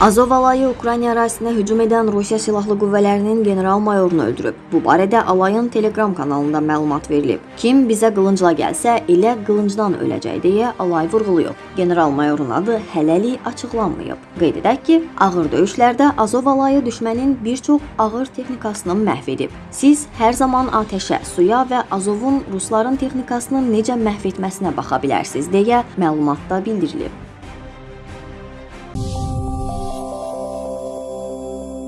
Azov alayı Ukrayna ərazisinə hücum edən Rusiya Silahlı Qüvvələrinin general-mayorunu öldürüb. Bu barədə alayın Telegram kanalında məlumat verilib. Kim bizə qılıncla gəlsə, elə qılıncdan öləcək deyə alay vurğulayıb. General-mayorun adı hələlik açıqlanmayıb. Qeyd edək ki, ağır döyüşlərdə Azov alayı düşmənin bir çox ağır texnikasını məhv edib. Siz hər zaman atəşə, suya və Azovun rusların texnikasını necə məhv etməsinə baxa bilərsiniz deyə məlumatda bildirilib.